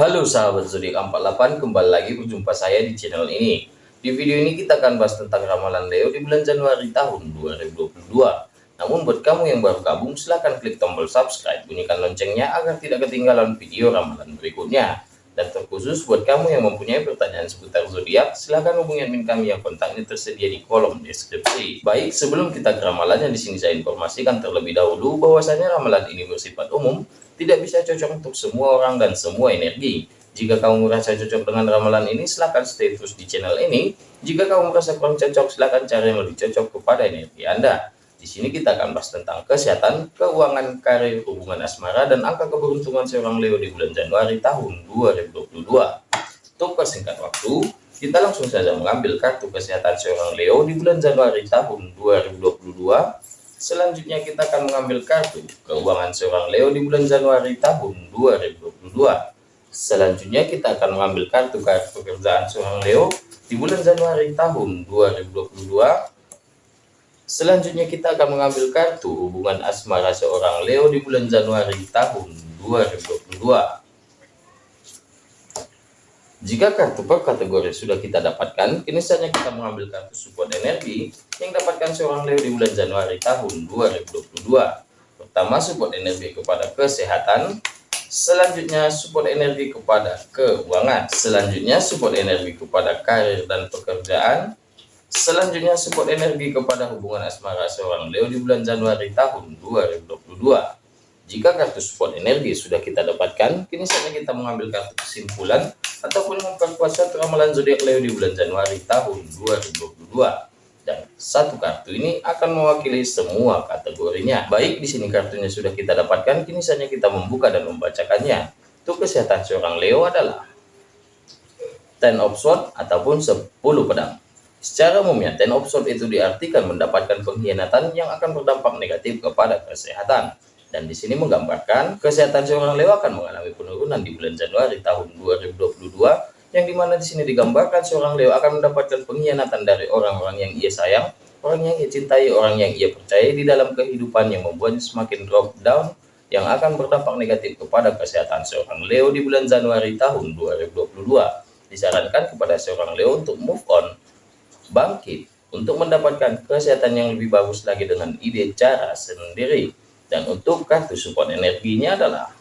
Halo sahabat zodiak 48 kembali lagi berjumpa saya di channel ini. Di video ini kita akan bahas tentang ramalan Leo di bulan Januari tahun 2022 namun buat kamu yang baru gabung silahkan klik tombol subscribe bunyikan loncengnya agar tidak ketinggalan video ramalan berikutnya dan terkhusus buat kamu yang mempunyai pertanyaan seputar zodiak silahkan hubungi admin kami yang kontaknya tersedia di kolom deskripsi baik sebelum kita ke ramalannya di sini saya informasikan terlebih dahulu bahwasanya ramalan ini bersifat umum tidak bisa cocok untuk semua orang dan semua energi. Jika kamu merasa cocok dengan ramalan ini, silahkan stay terus di channel ini. Jika kamu merasa kurang cocok, silahkan cari yang lebih cocok kepada energi Anda. Di sini kita akan bahas tentang kesehatan, keuangan, karir, hubungan asmara, dan angka keberuntungan seorang Leo di bulan Januari tahun 2022. Untuk persingkat waktu, kita langsung saja mengambil kartu kesehatan seorang Leo di bulan Januari tahun 2022 Selanjutnya kita akan mengambil kartu keuangan seorang Leo di bulan Januari tahun 2022. Selanjutnya kita akan mengambil kartu kartu pekerjaan seorang Leo di bulan Januari tahun 2022. Selanjutnya kita akan mengambil kartu hubungan asmara seorang Leo di bulan Januari tahun 2022. Jika kartu per kategori sudah kita dapatkan, kini saatnya kita mengambil kartu support energi yang dapatkan seorang Leo di bulan Januari tahun 2022. Pertama, support energi kepada kesehatan. Selanjutnya, support energi kepada keuangan. Selanjutnya, support energi kepada karir dan pekerjaan. Selanjutnya, support energi kepada hubungan asmara seorang Leo di bulan Januari tahun 2022. Jika kartu support energi sudah kita dapatkan, kini saatnya kita mengambil kartu kesimpulan ataupun memperkuat satu ramalan zodiak Leo di bulan Januari tahun 2022 dan satu kartu ini akan mewakili semua kategorinya. Baik di sini kartunya sudah kita dapatkan kini saja kita membuka dan membacakannya. Untuk kesehatan seorang Leo adalah ten of sword ataupun 10 pedang secara umumnya ten of sword itu diartikan mendapatkan pengkhianatan yang akan berdampak negatif kepada kesehatan dan di sini menggambarkan kesehatan seorang Leo akan mengalami penurunan di bulan Januari tahun 2022 yang di mana di sini digambarkan seorang Leo akan mendapatkan pengkhianatan dari orang-orang yang ia sayang, orang yang ia cintai, orang yang ia percaya di dalam kehidupan yang membuatnya semakin drop down yang akan berdampak negatif kepada kesehatan seorang Leo di bulan Januari tahun 2022. Disarankan kepada seorang Leo untuk move on, bangkit, untuk mendapatkan kesehatan yang lebih bagus lagi dengan ide cara sendiri. Dan untuk kartu support energinya adalah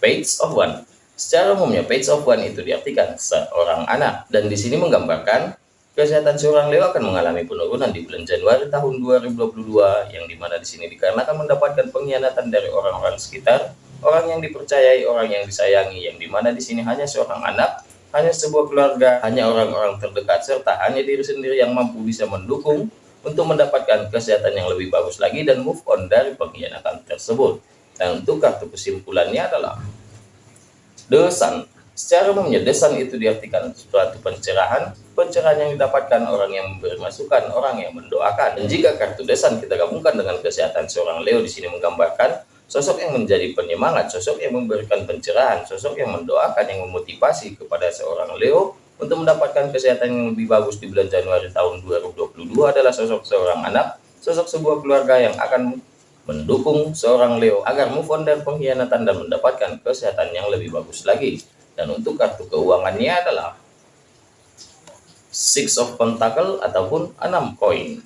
Page of One. Secara umumnya Page of One itu diartikan seorang anak. Dan di sini menggambarkan kesehatan seorang Leo akan mengalami penurunan di bulan Januari tahun 2022 yang di mana di sini dikarenakan mendapatkan pengkhianatan dari orang-orang sekitar, orang yang dipercayai, orang yang disayangi, yang di mana di sini hanya seorang anak, hanya sebuah keluarga, hanya orang-orang terdekat serta hanya diri sendiri yang mampu bisa mendukung untuk mendapatkan kesehatan yang lebih bagus lagi dan move on dari pengkhianatan tersebut. Dan untuk kartu kesimpulannya adalah The Sun. Secara umumnya, The Sun itu diartikan suatu pencerahan, pencerahan yang didapatkan orang yang memberi masukan, orang yang mendoakan. Dan jika kartu The Sun kita gabungkan dengan kesehatan seorang Leo di sini menggambarkan sosok yang menjadi penyemangat, sosok yang memberikan pencerahan, sosok yang mendoakan, yang memotivasi kepada seorang Leo untuk mendapatkan kesehatan yang lebih bagus di bulan Januari tahun 2022 adalah sosok seorang anak, sosok sebuah keluarga yang akan mendukung seorang Leo agar move on dari pengkhianatan dan mendapatkan kesehatan yang lebih bagus lagi. Dan untuk kartu keuangannya adalah Six of Pentacle ataupun enam koin.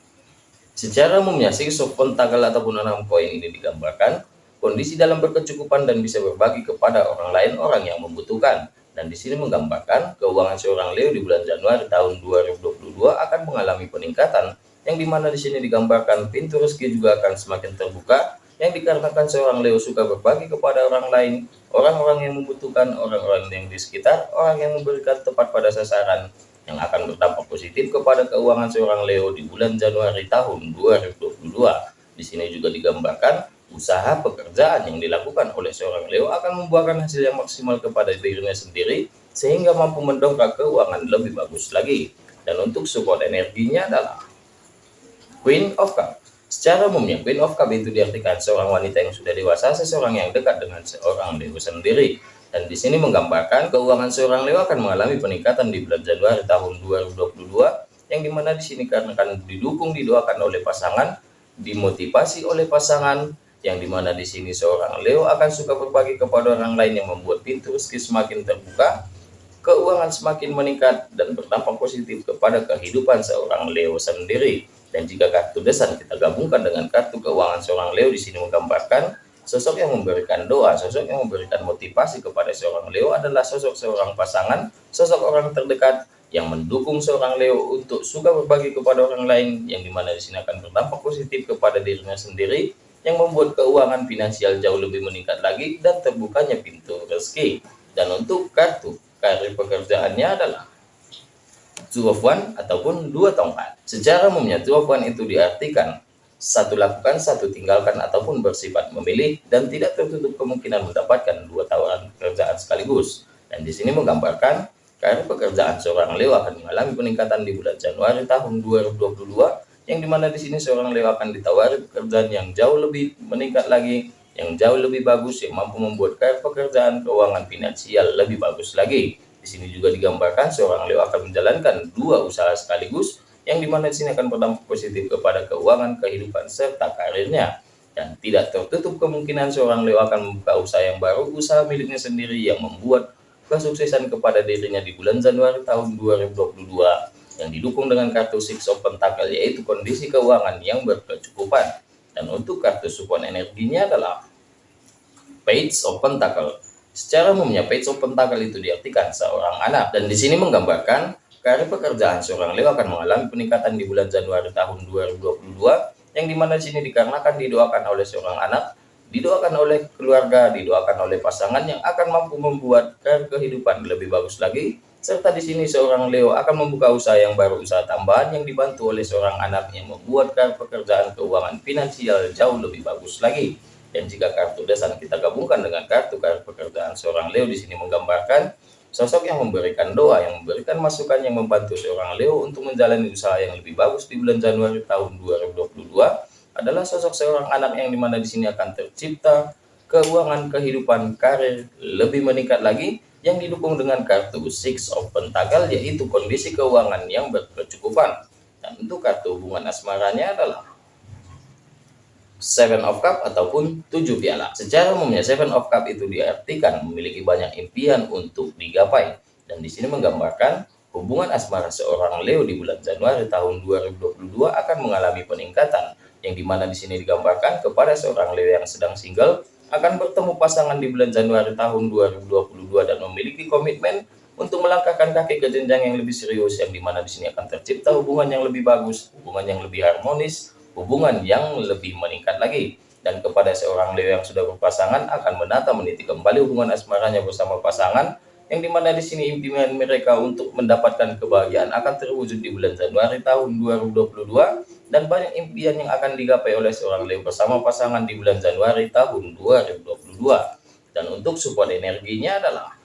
Secara umumnya Six of Pentacle ataupun enam koin ini digambarkan kondisi dalam berkecukupan dan bisa berbagi kepada orang lain orang yang membutuhkan dan di sini menggambarkan keuangan seorang Leo di bulan Januari tahun 2022 akan mengalami peningkatan yang di mana di sini digambarkan pintu rezeki juga akan semakin terbuka yang dikarenakan seorang Leo suka berbagi kepada orang lain, orang-orang yang membutuhkan, orang-orang yang di sekitar, orang yang memberikan tepat pada sasaran yang akan berdampak positif kepada keuangan seorang Leo di bulan Januari tahun 2022. Di sini juga digambarkan usaha pekerjaan yang dilakukan oleh seorang Leo akan membuahkan hasil yang maksimal kepada dirinya sendiri sehingga mampu mendongkrak keuangan lebih bagus lagi. Dan untuk support energinya adalah Queen of Cup. Secara umumnya Queen of Cup itu diartikan seorang wanita yang sudah dewasa, seseorang yang dekat dengan seorang Leo sendiri. Dan di sini menggambarkan keuangan seorang Leo akan mengalami peningkatan di bulan Januari tahun 2022 yang di mana di sini karena akan didukung didoakan oleh pasangan, dimotivasi oleh pasangan, yang di mana di sini seorang Leo akan suka berbagi kepada orang lain yang membuat pintu rezeki semakin terbuka, keuangan semakin meningkat dan berdampak positif kepada kehidupan seorang Leo sendiri. Dan jika kartu desan kita gabungkan dengan kartu keuangan seorang Leo di sini menggambarkan sosok yang memberikan doa, sosok yang memberikan motivasi kepada seorang Leo adalah sosok seorang pasangan, sosok orang terdekat yang mendukung seorang Leo untuk suka berbagi kepada orang lain yang di mana di sini akan berdampak positif kepada dirinya sendiri yang membuat keuangan finansial jauh lebih meningkat lagi dan terbukanya pintu rezeki. Dan untuk kartu karir pekerjaannya adalah two of one ataupun dua tongkat. Secara umumnya two of one itu diartikan satu lakukan, satu tinggalkan ataupun bersifat memilih dan tidak tertutup kemungkinan mendapatkan dua tawaran pekerjaan sekaligus. Dan di sini menggambarkan karir pekerjaan seorang Leo akan mengalami peningkatan di bulan Januari tahun 2022 yang di mana di sini seorang Leo akan ditawari pekerjaan yang jauh lebih meningkat lagi, yang jauh lebih bagus, yang mampu membuat karir pekerjaan keuangan finansial lebih bagus lagi. Di sini juga digambarkan seorang Leo akan menjalankan dua usaha sekaligus, yang di mana di sini akan berdampak positif kepada keuangan, kehidupan, serta karirnya. Dan tidak tertutup kemungkinan seorang Leo akan membuka usaha yang baru, usaha miliknya sendiri yang membuat kesuksesan kepada dirinya di bulan Januari tahun 2022 yang didukung dengan kartu Six of Pentacle yaitu kondisi keuangan yang berkecukupan. Dan untuk kartu support energinya adalah Page of Pentacle. Secara umumnya Page of Pentacle itu diartikan seorang anak dan di sini menggambarkan karir pekerjaan seorang Leo akan mengalami peningkatan di bulan Januari tahun 2022 yang di mana di sini dikarenakan didoakan oleh seorang anak didoakan oleh keluarga, didoakan oleh pasangan yang akan mampu membuat kehidupan lebih bagus lagi serta di sini seorang Leo akan membuka usaha yang baru, usaha tambahan yang dibantu oleh seorang anak yang membuatkan pekerjaan keuangan finansial jauh lebih bagus lagi. Dan jika kartu desan kita gabungkan dengan kartu kartu pekerjaan seorang Leo di sini menggambarkan sosok yang memberikan doa, yang memberikan masukan yang membantu seorang Leo untuk menjalani usaha yang lebih bagus di bulan Januari tahun 2022 adalah sosok seorang anak yang di mana di sini akan tercipta keuangan kehidupan karir lebih meningkat lagi yang didukung dengan kartu Six of Pentacle yaitu kondisi keuangan yang berkecukupan. Dan untuk kartu hubungan asmaranya adalah Seven of Cup ataupun tujuh piala. Secara umumnya Seven of Cup itu diartikan memiliki banyak impian untuk digapai. Dan di sini menggambarkan hubungan asmara seorang Leo di bulan Januari tahun 2022 akan mengalami peningkatan yang di mana di sini digambarkan kepada seorang Leo yang sedang single akan bertemu pasangan di bulan Januari tahun 2022 dan memiliki komitmen untuk melangkahkan kaki ke jenjang yang lebih serius yang di mana di sini akan tercipta hubungan yang lebih bagus, hubungan yang lebih harmonis, hubungan yang lebih meningkat lagi. Dan kepada seorang Leo yang sudah berpasangan akan menata meniti kembali hubungan asmaranya bersama pasangan yang di mana di sini impian mereka untuk mendapatkan kebahagiaan akan terwujud di bulan Januari tahun 2022 dan banyak impian yang akan digapai oleh seorang Leo bersama pasangan di bulan Januari tahun 2022. Dan untuk support energinya adalah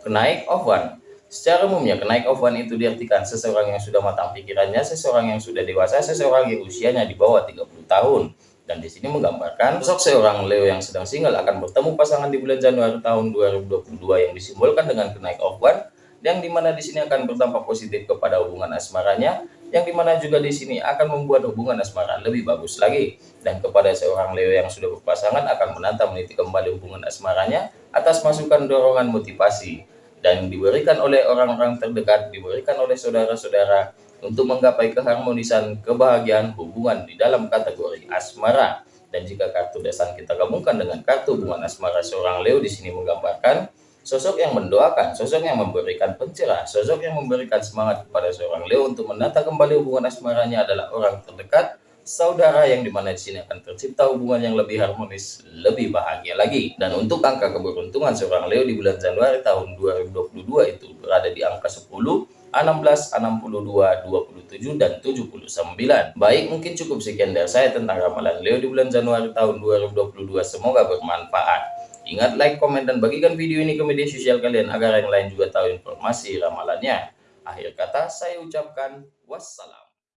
kenaik of one. Secara umumnya kenaik of one itu diartikan seseorang yang sudah matang pikirannya, seseorang yang sudah dewasa, seseorang yang usianya di bawah 30 tahun. Dan di sini menggambarkan sosok seorang Leo yang sedang single akan bertemu pasangan di bulan Januari tahun 2022 yang disimbolkan dengan kenaik of one yang di mana di sini akan berdampak positif kepada hubungan asmaranya yang di mana juga di sini akan membuat hubungan asmara lebih bagus lagi. Dan kepada seorang Leo yang sudah berpasangan akan menantang meniti kembali hubungan asmaranya atas masukan dorongan motivasi. Dan diberikan oleh orang-orang terdekat diberikan oleh saudara-saudara untuk menggapai keharmonisan kebahagiaan hubungan di dalam kategori asmara. Dan jika kartu desan kita gabungkan dengan kartu hubungan asmara seorang Leo di sini menggambarkan Sosok yang mendoakan, sosok yang memberikan pencerahan, sosok yang memberikan semangat kepada seorang Leo untuk menata kembali hubungan asmaranya adalah orang terdekat, saudara yang di mana di sini akan tercipta hubungan yang lebih harmonis, lebih bahagia lagi. Dan untuk angka keberuntungan seorang Leo di bulan Januari tahun 2022 itu berada di angka 10, 16, 62, 27, dan 79. Baik, mungkin cukup sekian dari saya tentang ramalan Leo di bulan Januari tahun 2022. Semoga bermanfaat. Ingat like, komen, dan bagikan video ini ke media sosial kalian agar yang lain juga tahu informasi ramalannya. Akhir kata saya ucapkan wassalam.